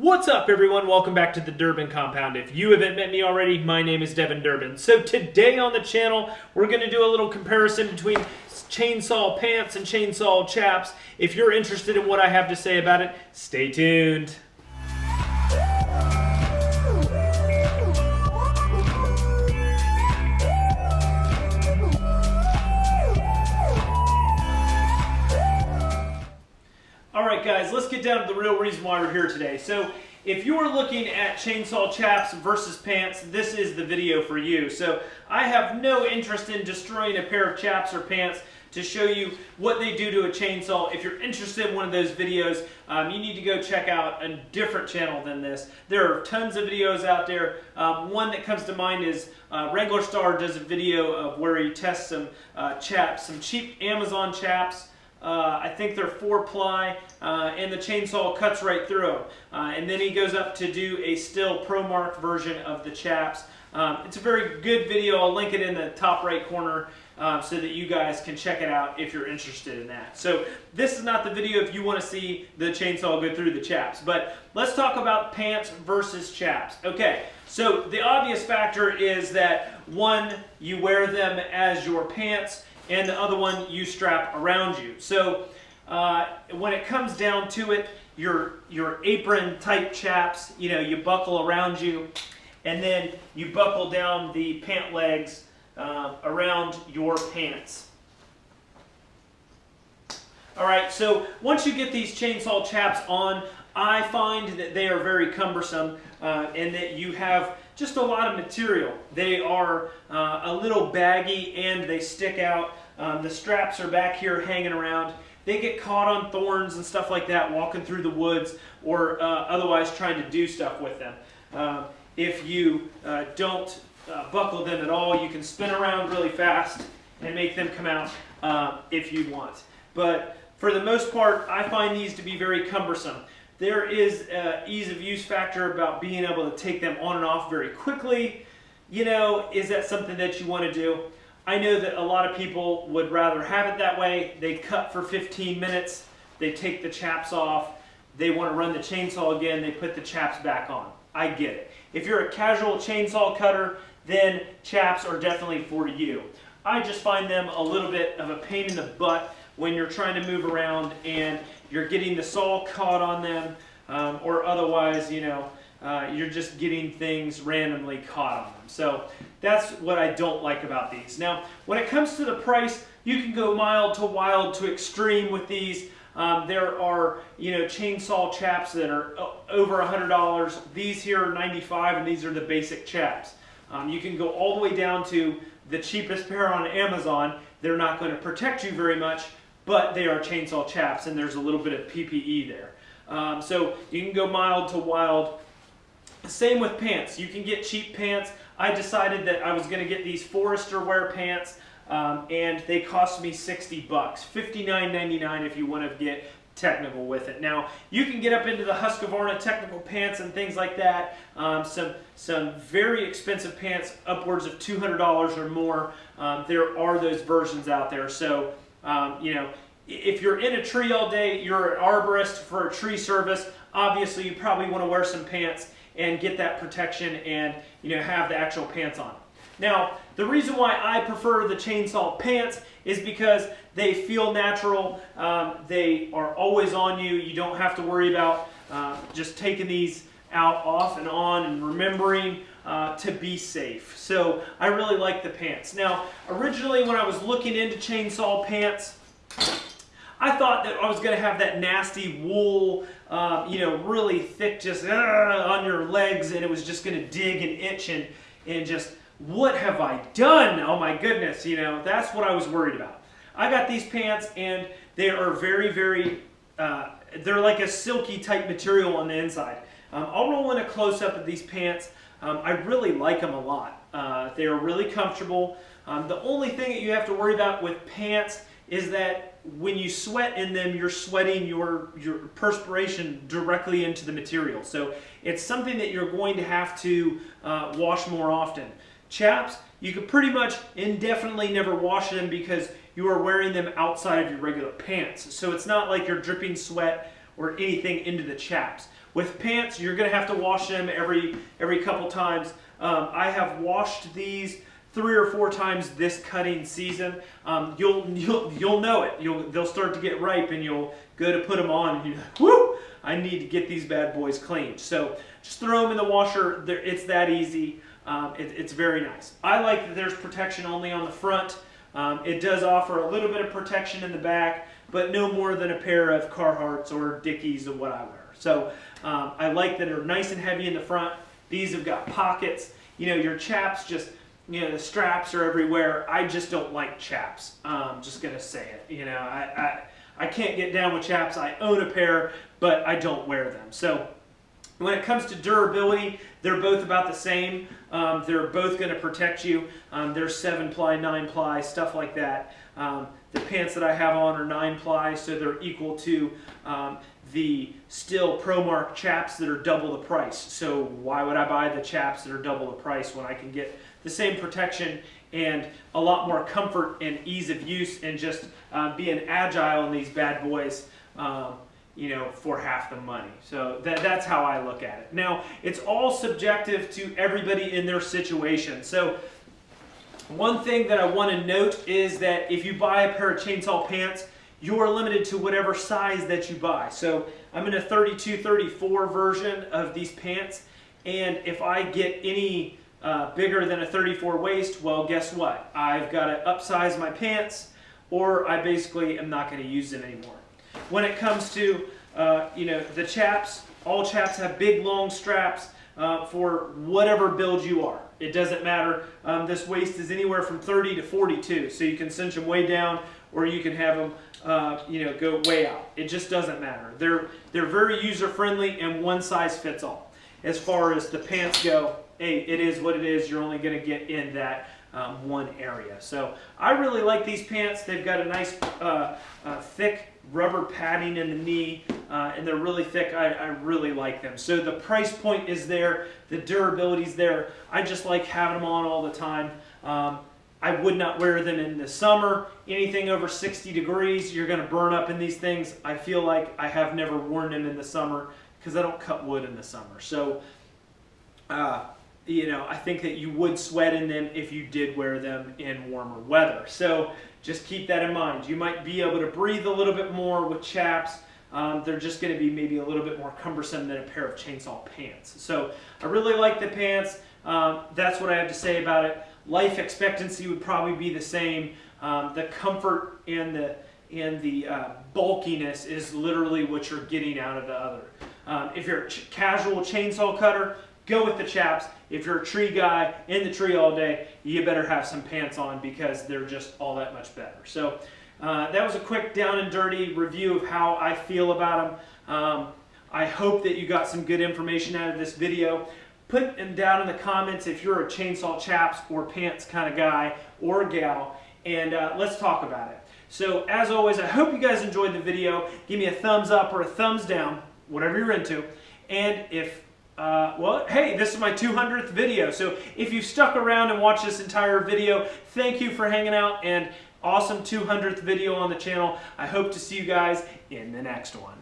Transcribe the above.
What's up, everyone? Welcome back to the Durbin Compound. If you haven't met me already, my name is Devin Durbin. So today on the channel, we're going to do a little comparison between chainsaw pants and chainsaw chaps. If you're interested in what I have to say about it, stay tuned. Get down to the real reason why we're here today. So if you're looking at chainsaw chaps versus pants, this is the video for you. So I have no interest in destroying a pair of chaps or pants to show you what they do to a chainsaw. If you're interested in one of those videos, um, you need to go check out a different channel than this. There are tons of videos out there. Um, one that comes to mind is uh, Wranglerstar does a video of where he tests some uh, chaps, some cheap Amazon chaps, uh, I think they're four ply, uh, and the chainsaw cuts right through them. Uh, and then he goes up to do a Stihl ProMark version of the chaps. Um, it's a very good video. I'll link it in the top right corner um, so that you guys can check it out if you're interested in that. So this is not the video if you want to see the chainsaw go through the chaps. But let's talk about pants versus chaps. Okay, so the obvious factor is that one, you wear them as your pants, and the other one you strap around you. So uh, when it comes down to it, your, your apron type chaps, you know, you buckle around you and then you buckle down the pant legs uh, around your pants. All right, so once you get these chainsaw chaps on, I find that they are very cumbersome uh, and that you have just a lot of material. They are uh, a little baggy and they stick out. Um, the straps are back here hanging around. They get caught on thorns and stuff like that walking through the woods or uh, otherwise trying to do stuff with them. Um, if you uh, don't uh, buckle them at all, you can spin around really fast and make them come out uh, if you want. But for the most part, I find these to be very cumbersome. There is ease of use factor about being able to take them on and off very quickly. You know, is that something that you want to do? I know that a lot of people would rather have it that way. They cut for 15 minutes, they take the chaps off, they want to run the chainsaw again, they put the chaps back on. I get it. If you're a casual chainsaw cutter, then chaps are definitely for you. I just find them a little bit of a pain in the butt when you're trying to move around and you're getting the saw caught on them, um, or otherwise, you know, uh, you're just getting things randomly caught on them. So that's what I don't like about these. Now, when it comes to the price, you can go mild to wild to extreme with these. Um, there are, you know, chainsaw chaps that are over $100. These here are 95 and these are the basic chaps. Um, you can go all the way down to the cheapest pair on Amazon. They're not going to protect you very much, but they are chainsaw chaps and there's a little bit of PPE there. Um, so you can go mild to wild. Same with pants. You can get cheap pants. I decided that I was going to get these Forester wear pants um, and they cost me 60 bucks. $59.99 if you want to get technical with it. Now, you can get up into the Husqvarna technical pants and things like that. Um, some, some very expensive pants, upwards of $200 or more. Um, there are those versions out there. So um, you know, if you're in a tree all day, you're an arborist for a tree service, obviously you probably want to wear some pants and get that protection and you know have the actual pants on. Now, the reason why I prefer the chainsaw pants is because they feel natural. Um, they are always on you. You don't have to worry about uh, just taking these out off and on and remembering uh, to be safe. So I really like the pants. Now, originally when I was looking into chainsaw pants, I thought that I was going to have that nasty wool, uh, you know, really thick just uh, on your legs and it was just going to dig and itch and, and just, what have I done? Oh my goodness, you know, that's what I was worried about. I got these pants and they are very, very, uh, they're like a silky type material on the inside. Um, I'll roll in a close-up of these pants. Um, I really like them a lot. Uh, they are really comfortable. Um, the only thing that you have to worry about with pants is that when you sweat in them, you're sweating your, your perspiration directly into the material. So it's something that you're going to have to uh, wash more often. Chaps, you could pretty much indefinitely never wash them because you are wearing them outside of your regular pants. So it's not like you're dripping sweat or anything into the chaps. With pants, you're going to have to wash them every every couple times. Um, I have washed these three or four times this cutting season. Um, you'll you'll you'll know it. You'll they'll start to get ripe, and you'll go to put them on, and you're like, whoo! I need to get these bad boys cleaned. So just throw them in the washer. It's that easy. Um, it, it's very nice. I like that there's protection only on the front. Um, it does offer a little bit of protection in the back, but no more than a pair of Carhartts or Dickies of what I wear. So um, I like that they're nice and heavy in the front. These have got pockets. You know, your chaps just, you know, the straps are everywhere. I just don't like chaps. I'm just going to say it. You know, I, I, I can't get down with chaps. I own a pair, but I don't wear them. So when it comes to durability, they're both about the same. Um, they're both going to protect you. Um, they're 7 ply, 9 ply, stuff like that. Um, the pants that I have on are 9 ply, so they're equal to um, the Stihl ProMark chaps that are double the price. So why would I buy the chaps that are double the price when I can get the same protection and a lot more comfort and ease of use and just uh, being agile in these bad boys um, you know, for half the money. So that, that's how I look at it. Now, it's all subjective to everybody in their situation. So one thing that I want to note is that if you buy a pair of chainsaw pants, you are limited to whatever size that you buy. So I'm in a 32, 34 version of these pants, and if I get any uh, bigger than a 34 waist, well, guess what? I've got to upsize my pants, or I basically am not going to use them anymore. When it comes to, uh, you know, the chaps, all chaps have big long straps uh, for whatever build you are. It doesn't matter. Um, this waist is anywhere from 30 to 42, so you can cinch them way down or you can have them, uh, you know, go way out. It just doesn't matter. They're, they're very user-friendly and one size fits all. As far as the pants go, hey, it is what it is. You're only going to get in that um, one area. So I really like these pants. They've got a nice uh, uh, thick rubber padding in the knee, uh, and they're really thick. I, I, really like them. So the price point is there, the durability is there. I just like having them on all the time. Um, I would not wear them in the summer. Anything over 60 degrees, you're going to burn up in these things. I feel like I have never worn them in the summer because I don't cut wood in the summer. So, uh, you know, I think that you would sweat in them if you did wear them in warmer weather. So just keep that in mind. You might be able to breathe a little bit more with chaps. Um, they're just going to be maybe a little bit more cumbersome than a pair of chainsaw pants. So I really like the pants. Um, that's what I have to say about it. Life expectancy would probably be the same. Um, the comfort and the and the uh, bulkiness is literally what you're getting out of the other. Um, if you're a ch casual chainsaw cutter, go with the chaps. If you're a tree guy in the tree all day, you better have some pants on because they're just all that much better. So uh, that was a quick down and dirty review of how I feel about them. Um, I hope that you got some good information out of this video. Put them down in the comments if you're a chainsaw chaps or pants kind of guy or gal, and uh, let's talk about it. So as always, I hope you guys enjoyed the video. Give me a thumbs up or a thumbs down, whatever you're into. And if uh, well, hey, this is my 200th video, so if you've stuck around and watched this entire video, thank you for hanging out, and awesome 200th video on the channel. I hope to see you guys in the next one.